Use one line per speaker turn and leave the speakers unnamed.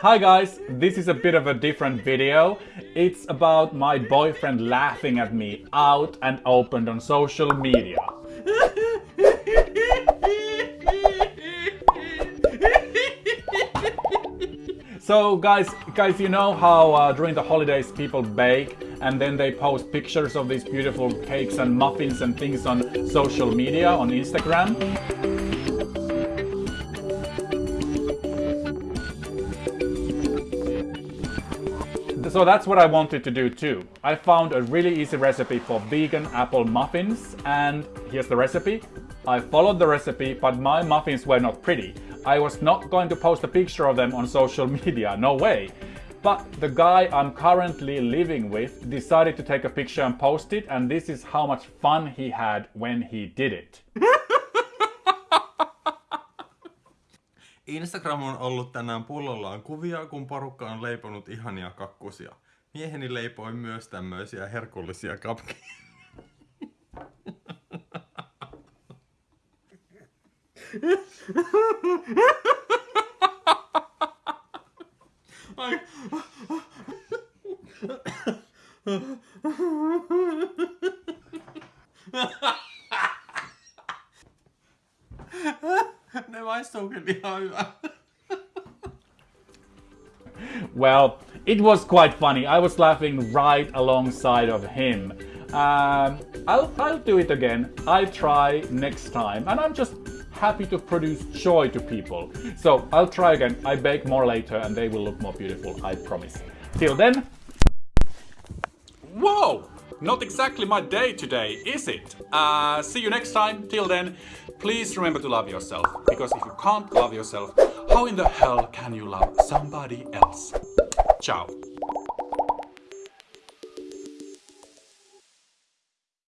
Hi guys, this is a bit of a different video. It's about my boyfriend laughing at me out and opened on social media. So guys, guys, you know how uh, during the holidays people bake and then they post pictures of these beautiful cakes and muffins and things on social media, on Instagram? So that's what I wanted to do too. I found a really easy recipe for vegan apple muffins and here's the recipe. I followed the recipe but my muffins were not pretty. I was not going to post a picture of them on social media, no way. But the guy I'm currently living with decided to take a picture and post it and this is how much fun he had when he did it.
Instagram on ollut tänään pullollaan kuvia, kun porukka on leiponut ihania kakkusia. Mieheni leipoi myös tämmöisiä herkullisia kapkeja. Ai. Ne maistuukin ihan hyvä.
Well, it was quite funny. I was laughing right alongside of him. Um, I'll, I'll do it again. I'll try next time. And I'm just happy to produce joy to people. So I'll try again. I bake more later and they will look more beautiful, I promise. Till then... Whoa! Not exactly my day today, is it? Uh, see you next time. Till then, please remember to love yourself. Because if you can't love yourself, how in the hell can you love somebody else? Ciao.